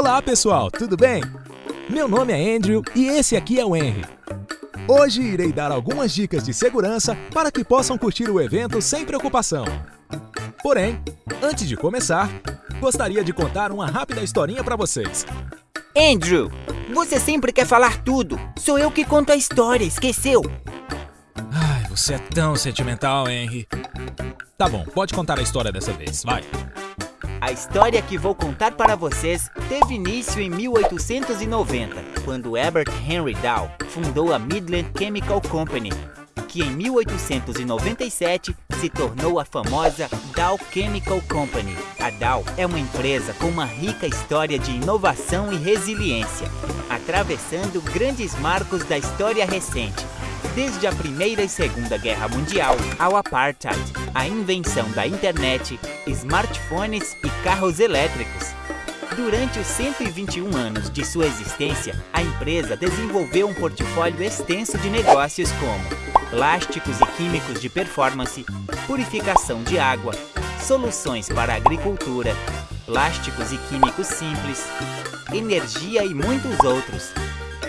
Olá pessoal, tudo bem? Meu nome é Andrew e esse aqui é o Henry. Hoje irei dar algumas dicas de segurança para que possam curtir o evento sem preocupação. Porém, antes de começar, gostaria de contar uma rápida historinha para vocês. Andrew, você sempre quer falar tudo. Sou eu que conto a história, esqueceu? Ai, você é tão sentimental, Henry. Tá bom, pode contar a história dessa vez, vai. A história que vou contar para vocês teve início em 1890, quando Herbert Henry Dow fundou a Midland Chemical Company, que em 1897 se tornou a famosa Dow Chemical Company. A Dow é uma empresa com uma rica história de inovação e resiliência, atravessando grandes marcos da história recente, desde a Primeira e Segunda Guerra Mundial ao Apartheid, a invenção da internet, smartphones e carros elétricos. Durante os 121 anos de sua existência, a empresa desenvolveu um portfólio extenso de negócios como plásticos e químicos de performance, purificação de água, soluções para a agricultura, plásticos e químicos simples, energia e muitos outros.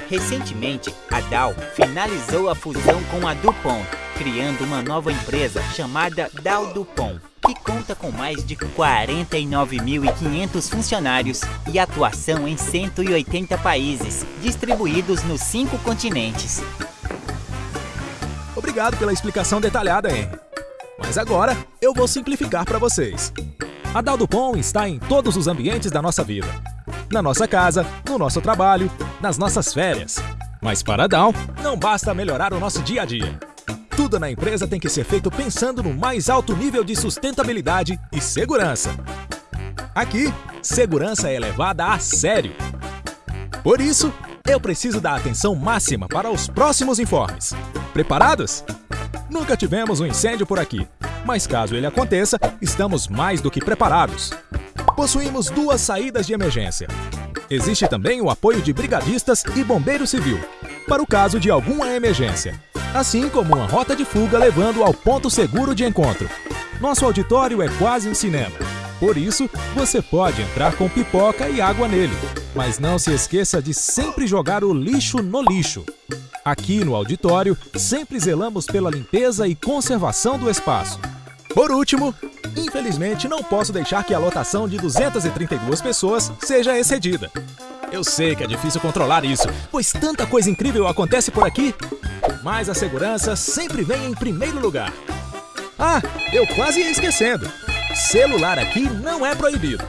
Recentemente, a Dow finalizou a fusão com a DuPont, criando uma nova empresa chamada Dow DuPont, que conta com mais de 49.500 funcionários e atuação em 180 países, distribuídos nos cinco continentes. Obrigado pela explicação detalhada, Henry. Mas agora eu vou simplificar para vocês. A Dow DuPont está em todos os ambientes da nossa vida na nossa casa, no nosso trabalho, nas nossas férias. Mas para a Down, não basta melhorar o nosso dia a dia. Tudo na empresa tem que ser feito pensando no mais alto nível de sustentabilidade e segurança. Aqui, segurança é levada a sério. Por isso, eu preciso da atenção máxima para os próximos informes. Preparados? Nunca tivemos um incêndio por aqui, mas caso ele aconteça, estamos mais do que preparados possuímos duas saídas de emergência. Existe também o apoio de brigadistas e bombeiro civil, para o caso de alguma emergência, assim como uma rota de fuga levando ao ponto seguro de encontro. Nosso auditório é quase um cinema, por isso você pode entrar com pipoca e água nele, mas não se esqueça de sempre jogar o lixo no lixo. Aqui no auditório, sempre zelamos pela limpeza e conservação do espaço. Por último, infelizmente não posso deixar que a lotação de 232 pessoas seja excedida. Eu sei que é difícil controlar isso, pois tanta coisa incrível acontece por aqui, mas a segurança sempre vem em primeiro lugar. Ah, eu quase ia esquecendo. Celular aqui não é proibido.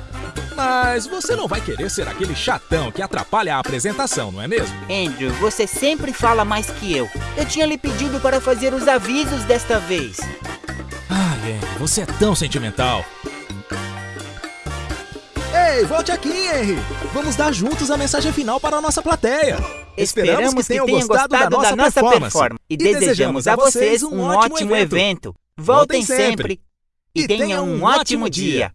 Mas você não vai querer ser aquele chatão que atrapalha a apresentação, não é mesmo? Andrew, você sempre fala mais que eu. Eu tinha lhe pedido para fazer os avisos desta vez. Você é tão sentimental. Ei, volte aqui, Henry! Vamos dar juntos a mensagem final para a nossa plateia. Esperamos, que, tenham, gostado, da nossa, da nossa performance. performance. E, e desejamos a vocês um ótimo evento. evento. Voltem sempre e tenham um ótimo dia.